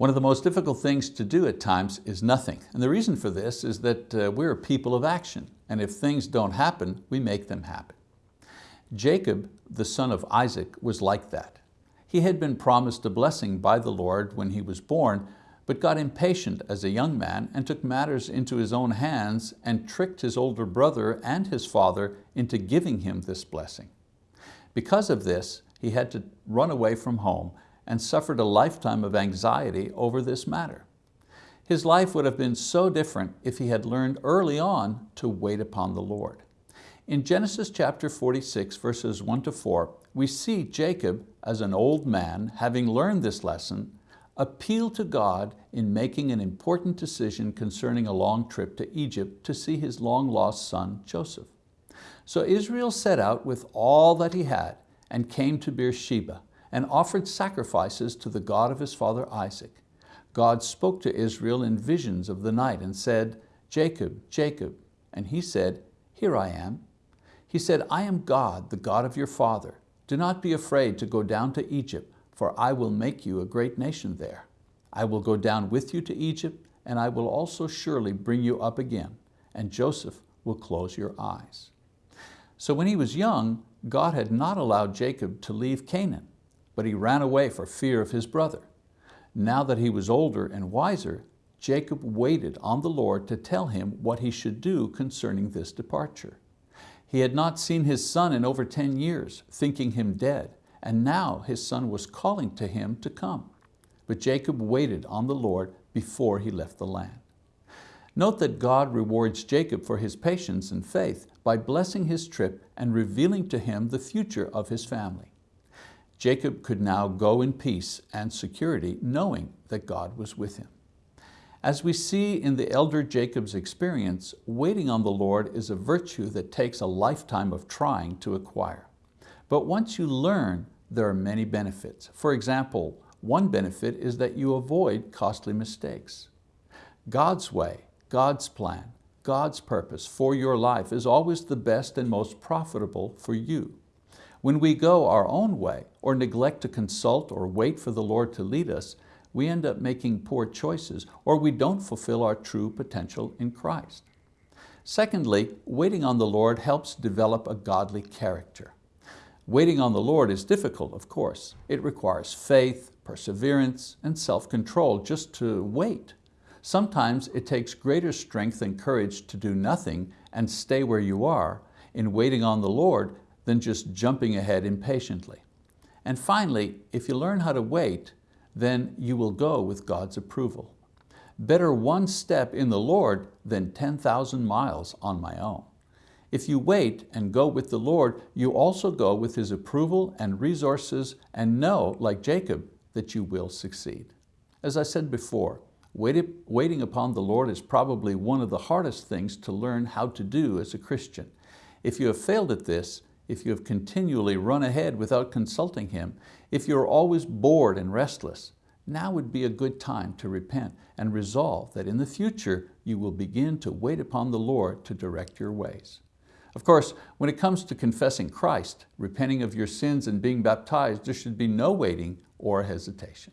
One of the most difficult things to do at times is nothing. And the reason for this is that uh, we're people of action. And if things don't happen, we make them happen. Jacob, the son of Isaac, was like that. He had been promised a blessing by the Lord when he was born, but got impatient as a young man and took matters into his own hands and tricked his older brother and his father into giving him this blessing. Because of this, he had to run away from home and suffered a lifetime of anxiety over this matter. His life would have been so different if he had learned early on to wait upon the Lord. In Genesis chapter 46, verses 1 to 4, we see Jacob, as an old man, having learned this lesson, appeal to God in making an important decision concerning a long trip to Egypt to see his long-lost son, Joseph. So Israel set out with all that he had and came to Beersheba, and offered sacrifices to the God of his father Isaac. God spoke to Israel in visions of the night and said, Jacob, Jacob. And he said, Here I am. He said, I am God, the God of your father. Do not be afraid to go down to Egypt, for I will make you a great nation there. I will go down with you to Egypt, and I will also surely bring you up again, and Joseph will close your eyes. So when he was young, God had not allowed Jacob to leave Canaan but he ran away for fear of his brother. Now that he was older and wiser, Jacob waited on the Lord to tell him what he should do concerning this departure. He had not seen his son in over 10 years, thinking him dead, and now his son was calling to him to come. But Jacob waited on the Lord before he left the land. Note that God rewards Jacob for his patience and faith by blessing his trip and revealing to him the future of his family. Jacob could now go in peace and security, knowing that God was with him. As we see in the elder Jacob's experience, waiting on the Lord is a virtue that takes a lifetime of trying to acquire. But once you learn, there are many benefits. For example, one benefit is that you avoid costly mistakes. God's way, God's plan, God's purpose for your life is always the best and most profitable for you. When we go our own way or neglect to consult or wait for the Lord to lead us, we end up making poor choices or we don't fulfill our true potential in Christ. Secondly, waiting on the Lord helps develop a godly character. Waiting on the Lord is difficult, of course. It requires faith, perseverance, and self-control just to wait. Sometimes it takes greater strength and courage to do nothing and stay where you are in waiting on the Lord than just jumping ahead impatiently. And finally, if you learn how to wait, then you will go with God's approval. Better one step in the Lord than 10,000 miles on my own. If you wait and go with the Lord, you also go with His approval and resources and know, like Jacob, that you will succeed. As I said before, waiting upon the Lord is probably one of the hardest things to learn how to do as a Christian. If you have failed at this, if you have continually run ahead without consulting Him, if you're always bored and restless, now would be a good time to repent and resolve that in the future you will begin to wait upon the Lord to direct your ways. Of course, when it comes to confessing Christ, repenting of your sins and being baptized, there should be no waiting or hesitation.